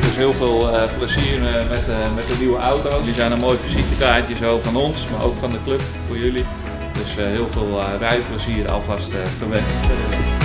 Dus heel veel eh, plezier eh, met, eh, met de nieuwe auto. Jullie zijn een mooi visitekaartje zo van ons, maar ook van de club voor jullie. Dus heel veel rijplezier alvast gewenst.